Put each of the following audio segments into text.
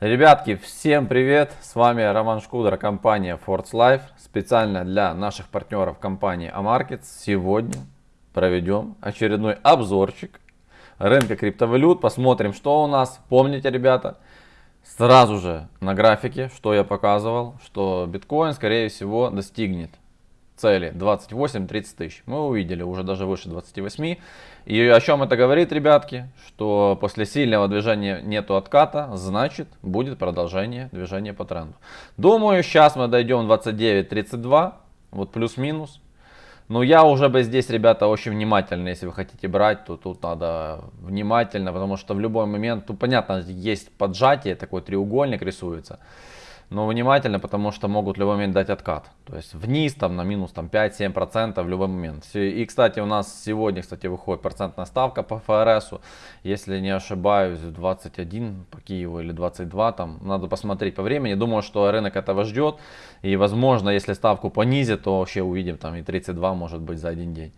Ребятки, всем привет! С вами Роман Шкудер, компания Force Life. Специально для наших партнеров компании Amarkets сегодня проведем очередной обзорчик рынка криптовалют. Посмотрим, что у нас. Помните, ребята, сразу же на графике, что я показывал, что биткоин, скорее всего, достигнет цели 28-30 тысяч. Мы увидели уже даже выше 28. И о чем это говорит, ребятки? Что после сильного движения нету отката, значит будет продолжение движения по тренду. Думаю, сейчас мы дойдем 29-32, вот плюс-минус. Но я уже бы здесь, ребята, очень внимательно, если вы хотите брать, то тут надо внимательно, потому что в любой момент, ну понятно, есть поджатие, такой треугольник рисуется но внимательно, потому что могут в любой момент дать откат. То есть вниз там на минус там 5-7% в любой момент. И, кстати, у нас сегодня, кстати, выходит процентная ставка по ФРС. Если не ошибаюсь, 21 по Киеву или 22, там надо посмотреть по времени. Думаю, что рынок этого ждет. И возможно, если ставку понизит, то вообще увидим там и 32 может быть за один день.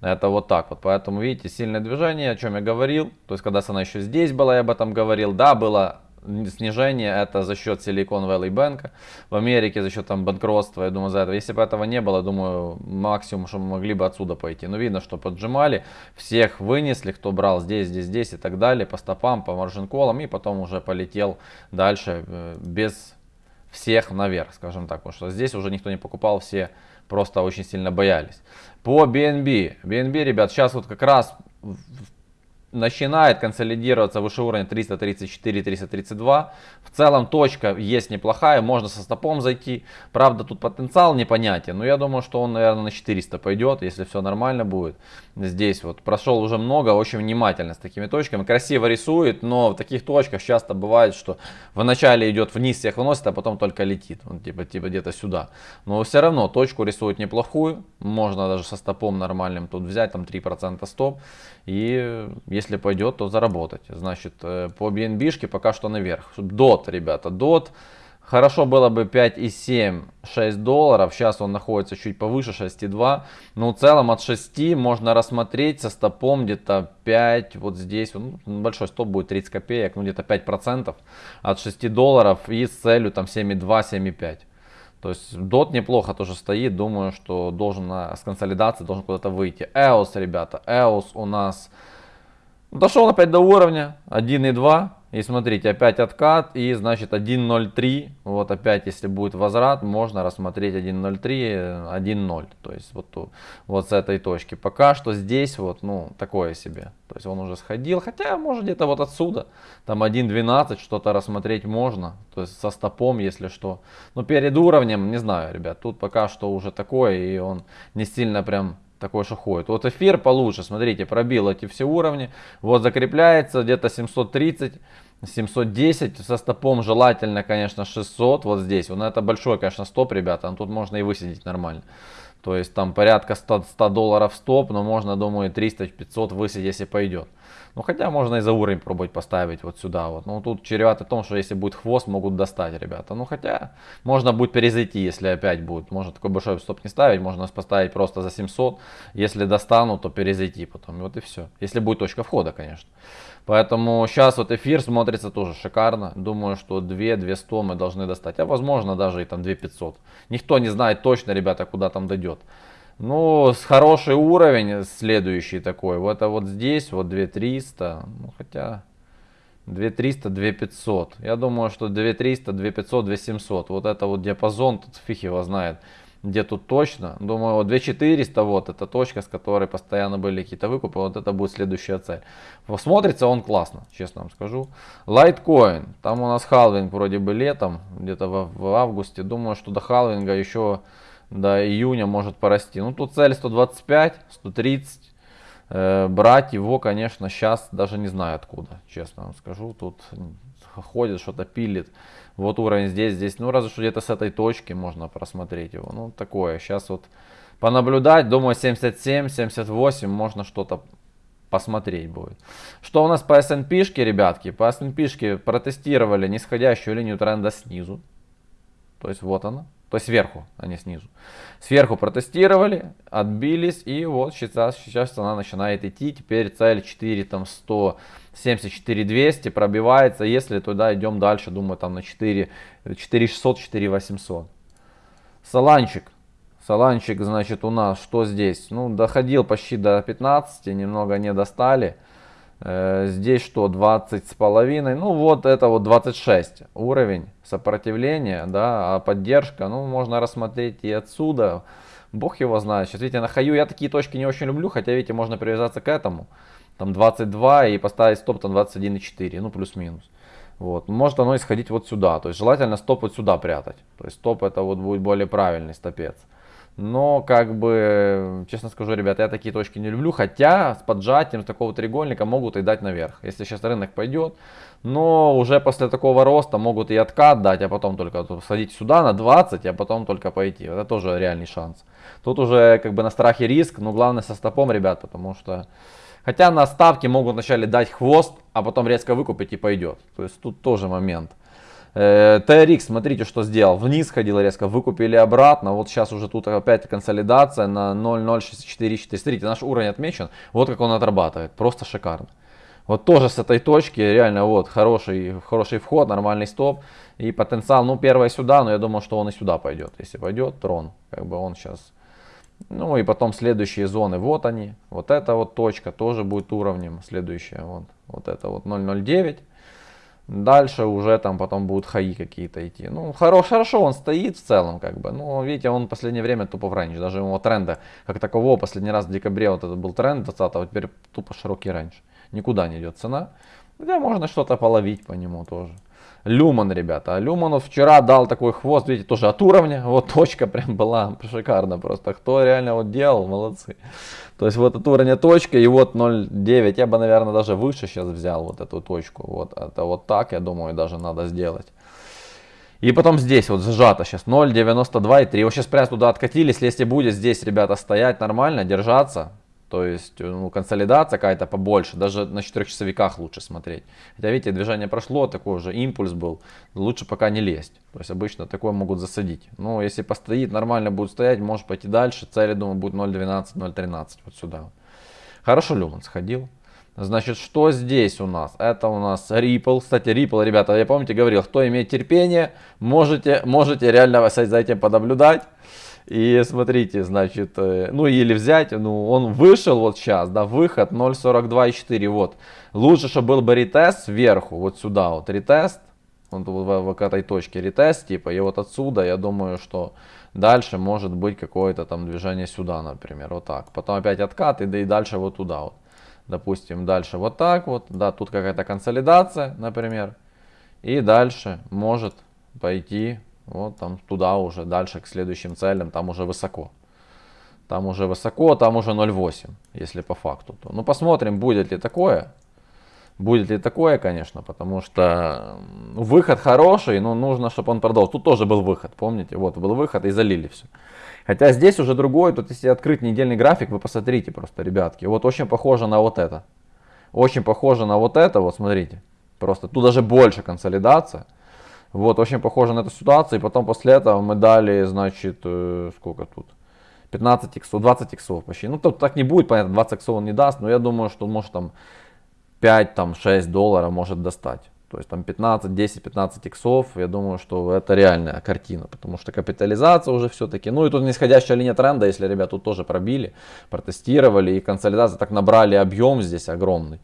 Это вот так вот. Поэтому, видите, сильное движение, о чем я говорил. То есть, когда она еще здесь была, я об этом говорил. Да, было снижение это за счет Silicon Valley Bank. В Америке за счет там банкротства, я думаю, за это. Если бы этого не было, думаю, максимум, что мы могли бы отсюда пойти. Но видно, что поджимали, всех вынесли, кто брал здесь, здесь, здесь и так далее, по стопам, по маржин-колам, и потом уже полетел дальше э, без всех наверх, скажем так. Потому что здесь уже никто не покупал, все просто очень сильно боялись. По BNB. BNB, ребят, сейчас вот как раз начинает консолидироваться выше уровня 334-332. В целом точка есть неплохая, можно со стопом зайти. Правда тут потенциал непонятен, но я думаю, что он, наверное, на 400 пойдет, если все нормально будет. Здесь вот прошел уже много, очень внимательно с такими точками. Красиво рисует, но в таких точках часто бывает, что вначале идет вниз, всех выносит, а потом только летит. Он типа, типа где-то сюда. Но все равно точку рисует неплохую. Можно даже со стопом нормальным тут взять, там 3% стоп. И пойдет, то заработать. Значит, э, по BNB пока что наверх. DOT, ребята, DOT. Хорошо было бы 5,7, 6 долларов. Сейчас он находится чуть повыше 6,2. Но в целом от 6 можно рассмотреть со стопом где-то 5. Вот здесь ну, большой стоп будет 30 копеек. Ну где-то 5% от 6 долларов. И с целью там 7,2, 7,5. То есть DOT неплохо тоже стоит. Думаю, что должен с консолидации должен куда-то выйти. EOS, ребята. EOS у нас дошел опять до уровня 1.2. И смотрите, опять откат и значит 1.03. Вот опять, если будет возврат, можно рассмотреть 1.03, 1.0. То есть вот, вот с этой точки. Пока что здесь вот, ну, такое себе. То есть он уже сходил, хотя может где-то вот отсюда. Там 1.12 что-то рассмотреть можно. То есть со стопом, если что. Но перед уровнем, не знаю, ребят, тут пока что уже такое. И он не сильно прям такой что ходит. Вот эфир получше, смотрите, пробил эти все уровни. Вот закрепляется где-то 730. 710 со стопом желательно, конечно, 600 вот здесь. Вот это большой, конечно, стоп, ребята. Но тут можно и высидеть нормально. То есть там порядка 100, 100 долларов стоп, но можно, думаю, 300-500 высидеть, если пойдет. Ну хотя можно и за уровень пробовать поставить вот сюда вот. Ну тут чревато в том, что если будет хвост, могут достать, ребята. Ну хотя можно будет перезайти, если опять будет. Можно такой большой стоп не ставить, можно поставить просто за 700. Если достанут, то перезайти потом. Вот и все. Если будет точка входа, конечно. Поэтому сейчас вот эфир смотрится тоже шикарно. Думаю, что 2-200 мы должны достать. А возможно даже и там 2500. Никто не знает точно, ребята, куда там дойдет. Ну, с хороший уровень, следующий такой. Вот это вот здесь, вот 2300. Ну, хотя 2300, 2500. Я думаю, что 2300, 2500, 2700. Вот это вот диапазон, тут фиг его знает где тут точно. Думаю, вот 2400, вот эта точка, с которой постоянно были какие-то выкупы, вот это будет следующая цель. Смотрится он классно, честно вам скажу. Litecoin, там у нас халвинг вроде бы летом, где-то в, в августе. Думаю, что до халвинга еще до июня может порасти. Ну тут цель 125, 130. Э, брать его, конечно, сейчас даже не знаю откуда, честно вам скажу. Тут ходит, что-то пилит. Вот уровень здесь, здесь. Ну, разве что где-то с этой точки можно просмотреть его. Ну, такое. Сейчас вот понаблюдать. Думаю, 77, 78 можно что-то посмотреть будет. Что у нас по S&P, ребятки? По S&P протестировали нисходящую линию тренда снизу. То есть вот она. То есть сверху, а не снизу. Сверху протестировали, отбились, и вот сейчас, сейчас она начинает идти. Теперь цель 4, там 174 200 пробивается. Если туда идем дальше, думаю, там на 4, 4600, 4800. Саланчик. Саланчик, значит, у нас что здесь? Ну, доходил почти до 15, немного не достали. Э, здесь что, 20 с половиной? Ну, вот это вот 26 уровень сопротивления, да, а поддержка, ну, можно рассмотреть и отсюда. Бог его знает. Сейчас, видите, на хаю я такие точки не очень люблю, хотя, видите, можно привязаться к этому. Там 22 и поставить стоп там 21,4, ну, плюс-минус. Вот. Может оно исходить вот сюда. То есть желательно стоп вот сюда прятать. То есть стоп это вот будет более правильный стопец. Но, как бы, честно скажу, ребята, я такие точки не люблю. Хотя с поджатием с такого треугольника могут и дать наверх. Если сейчас рынок пойдет. Но уже после такого роста могут и откат дать, а потом только садить сюда на 20, а потом только пойти. Это тоже реальный шанс. Тут уже как бы на страхе риск, но главное со стопом, ребят, потому что... Хотя на ставке могут вначале дать хвост, а потом резко выкупить и пойдет. То есть тут тоже момент. TRX, смотрите, что сделал. Вниз ходил резко, выкупили обратно. Вот сейчас уже тут опять консолидация на 0.0644. Смотрите, наш уровень отмечен. Вот как он отрабатывает. Просто шикарно. Вот тоже с этой точки реально вот хороший, хороший вход, нормальный стоп. И потенциал, ну первое сюда, но я думаю, что он и сюда пойдет. Если пойдет, трон. Как бы он сейчас... Ну и потом следующие зоны, вот они. Вот эта вот точка тоже будет уровнем. Следующая, вот, вот это вот 0.09. Дальше уже там потом будут хаи какие-то идти. Ну, хорош, хорошо он стоит в целом, как бы. Но, видите, он в последнее время тупо в range. Даже его тренда, как такового, последний раз в декабре вот это был тренд 20 а теперь тупо широкий range. Никуда не идет цена. Хотя можно что-то половить по нему тоже. Люман, ребята. А Люману вчера дал такой хвост, видите, тоже от уровня. Вот точка прям была шикарно просто. Кто реально вот делал, молодцы. То есть вот от уровня точка и вот 0.9. Я бы, наверное, даже выше сейчас взял вот эту точку. Вот это вот так, я думаю, даже надо сделать. И потом здесь вот сжато сейчас 0.92 и 3. Вот сейчас прям туда откатились. Если будет здесь, ребята, стоять нормально, держаться, то есть э, ну, консолидация какая-то побольше, даже на 4 часовиках лучше смотреть. Хотя видите, движение прошло, такой же импульс был, лучше пока не лезть. То есть обычно такое могут засадить. Но если постоит, нормально будет стоять, может пойти дальше. Цель, думаю, будет 0.12, 0.13 вот сюда. Хорошо Люман сходил. Значит, что здесь у нас? Это у нас Ripple. Кстати, Ripple, ребята, я помните, говорил, кто имеет терпение, можете, можете реально за этим понаблюдать. И смотрите, значит, э, ну или взять, ну он вышел вот сейчас, да, выход 0.42,4, вот. Лучше, чтобы был бы ретест сверху, вот сюда вот, ретест, вот в, в, в этой точке ретест, типа, и вот отсюда, я думаю, что дальше может быть какое-то там движение сюда, например, вот так. Потом опять откат и, да и дальше вот туда вот. Допустим, дальше вот так вот, да, тут какая-то консолидация, например. И дальше может пойти вот там туда уже, дальше к следующим целям, там уже высоко. Там уже высоко, там уже 0.8, если по факту. То. Ну посмотрим, будет ли такое. Будет ли такое, конечно, потому что выход хороший, но нужно, чтобы он продолжил. Тут тоже был выход, помните? Вот был выход и залили все. Хотя здесь уже другой, тут если открыть недельный график, вы посмотрите просто, ребятки. Вот очень похоже на вот это. Очень похоже на вот это, вот смотрите. Просто тут даже больше консолидация. Вот, очень похоже на эту ситуацию. И потом после этого мы дали, значит, э, сколько тут? 15 иксов, 20 иксов почти. Ну, тут так не будет, понятно, 20 иксов он не даст, но я думаю, что может там 5, там 6 долларов может достать. То есть там 15, 10, 15 иксов, я думаю, что это реальная картина, потому что капитализация уже все-таки, ну и тут нисходящая линия тренда, если ребят тут тоже пробили, протестировали и консолидация так набрали объем здесь огромный.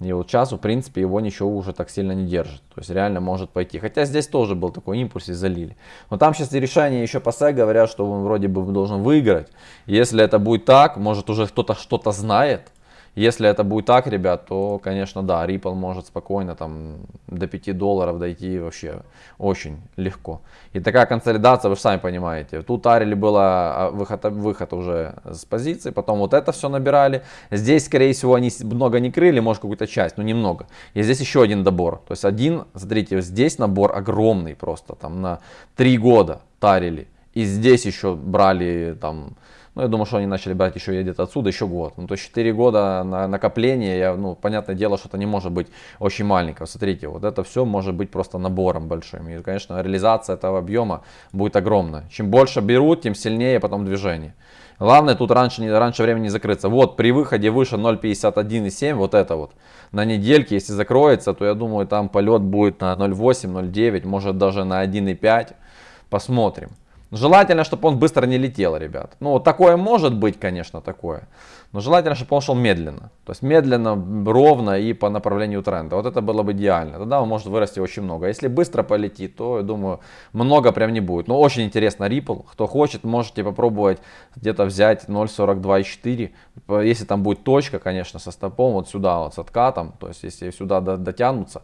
И вот сейчас, в принципе, его ничего уже так сильно не держит. То есть реально может пойти. Хотя здесь тоже был такой импульс и залили. Но там сейчас решение еще по СЭ говорят, что он вроде бы должен выиграть. Если это будет так, может уже кто-то что-то знает. Если это будет так, ребят, то, конечно, да, Ripple может спокойно там до 5 долларов дойти вообще очень легко. И такая консолидация, вы же сами понимаете. Тут Арили было а, выход, выход уже с позиции, потом вот это все набирали. Здесь, скорее всего, они много не крыли, может какую-то часть, но немного. И здесь еще один добор. То есть один, смотрите, здесь набор огромный просто, там на 3 года тарили. И здесь еще брали там Ну, я думаю, что они начали брать еще где-то отсюда еще год. Ну, то есть 4 года на накопление, я, ну, понятное дело, что это не может быть очень маленького. Смотрите, вот это все может быть просто набором большим. И, конечно, реализация этого объема будет огромная. Чем больше берут, тем сильнее потом движение. Главное тут раньше, не, раньше времени не закрыться. Вот при выходе выше 0.51,7, вот это вот, на недельке, если закроется, то я думаю там полет будет на 0.8, 0.9, может даже на 1.5. Посмотрим. Желательно, чтобы он быстро не летел, ребят. Ну, такое может быть, конечно, такое. Но желательно, чтобы он шел медленно. То есть медленно, ровно и по направлению тренда. Вот это было бы идеально. Тогда он может вырасти очень много. А если быстро полетит, то, я думаю, много прям не будет. Но очень интересно Ripple. Кто хочет, можете попробовать где-то взять 0.42.4. Если там будет точка, конечно, со стопом, вот сюда, вот с откатом. То есть, если сюда дотянутся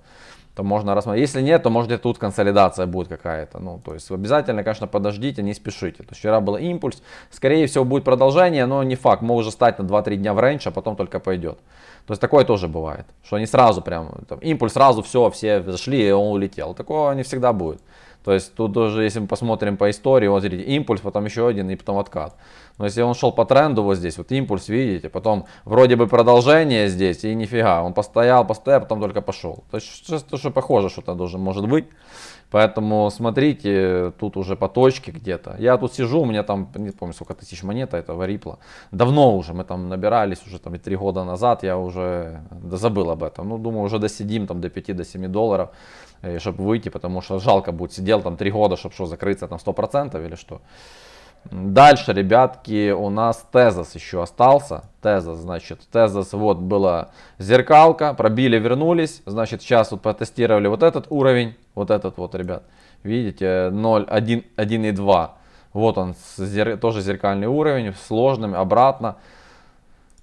то можно рассмотреть. Если нет, то может тут консолидация будет какая-то. Ну, то есть обязательно, конечно, подождите, не спешите. То есть вчера был импульс, скорее всего будет продолжение, но не факт. Может стать на 2-3 дня в рейндж, а потом только пойдет. То есть такое тоже бывает, что они сразу прям, там, импульс сразу все, все зашли и он улетел. Такого не всегда будет. То есть тут тоже, если мы посмотрим по истории, вот смотрите, импульс, потом еще один и потом откат. Но если он шел по тренду вот здесь, вот импульс, видите, потом вроде бы продолжение здесь и нифига, он постоял, постоял, потом только пошел. То есть что, что похоже что-то должен может быть. Поэтому смотрите, тут уже по точке где-то. Я тут сижу, у меня там, не помню сколько тысяч монет этого рипла. Давно уже, мы там набирались уже там и три года назад, я уже забыл об этом. Ну, думаю, уже досидим там до 5-7 долларов. Э, чтобы выйти, потому что жалко будет, сидел там три года, чтобы что, закрыться там 100% или что. Дальше, ребятки, у нас тезос еще остался. Тезос, значит, тезос, вот была зеркалка, пробили, вернулись. Значит, сейчас вот потестировали вот этот уровень, вот этот вот, ребят. Видите, 0, 1, 1 и 2. Вот он, зер, тоже зеркальный уровень, сложным, обратно.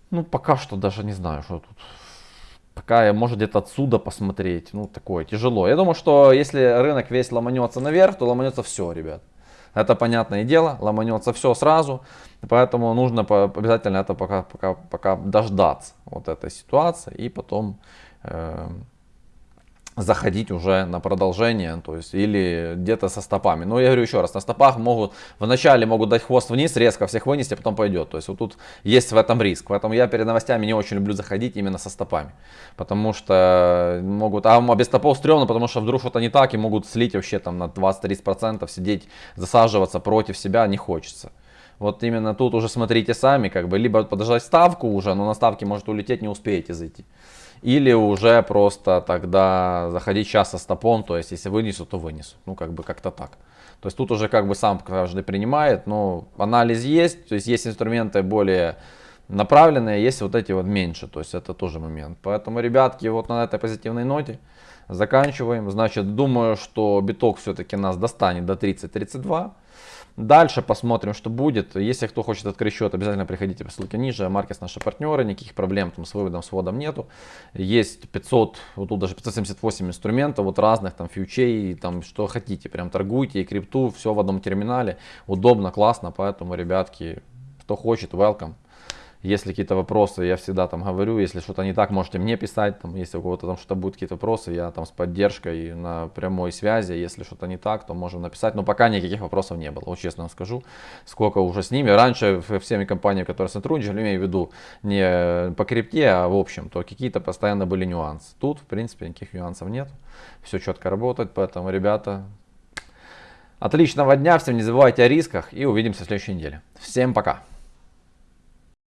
Ну, пока что даже не знаю, что тут Пока может где-то отсюда посмотреть. Ну, такое тяжело. Я думаю, что если рынок весь ломанется наверх, то ломанется все, ребят. Это понятное дело, ломанется все сразу. Поэтому нужно обязательно это пока, пока, пока дождаться вот этой ситуации и потом э, заходить уже на продолжение, то есть или где-то со стопами. Но я говорю еще раз, на стопах могут, вначале могут дать хвост вниз, резко всех вынести, а потом пойдет. То есть вот тут есть в этом риск. Поэтому я перед новостями не очень люблю заходить именно со стопами. Потому что могут, а без стопов стрёмно, потому что вдруг что-то не так и могут слить вообще там на 20-30%, сидеть, засаживаться против себя не хочется. Вот именно тут уже смотрите сами, как бы, либо подождать ставку уже, но на ставке может улететь, не успеете зайти. Или уже просто тогда заходить сейчас со стопом, то есть если вынесу, то вынесу. Ну как бы как-то так. То есть тут уже как бы сам каждый принимает, но анализ есть, то есть есть инструменты более направленные, есть вот эти вот меньше, то есть это тоже момент. Поэтому, ребятки, вот на этой позитивной ноте заканчиваем. Значит, думаю, что биток все-таки нас достанет до 30-32. Дальше посмотрим, что будет. Если кто хочет открыть счет, обязательно приходите по ссылке ниже. Маркес наши партнеры, никаких проблем там с выводом, с вводом нету. Есть 500, вот тут даже 578 инструментов, вот разных, там фьючей, там что хотите, прям торгуйте и крипту, все в одном терминале. Удобно, классно, поэтому, ребятки, кто хочет, welcome. Если какие-то вопросы, я всегда там говорю, если что-то не так, можете мне писать, там, если у кого-то там что-то будут какие-то вопросы, я там с поддержкой на прямой связи, если что-то не так, то можем написать, но пока никаких вопросов не было, вот честно вам скажу, сколько уже с ними. Раньше всеми компаниями, которые сотрудничали, имею в виду не по крипте, а в общем, то какие-то постоянно были нюансы. Тут, в принципе, никаких нюансов нет, все четко работает, поэтому, ребята, отличного дня, всем не забывайте о рисках и увидимся в следующей неделе. Всем пока!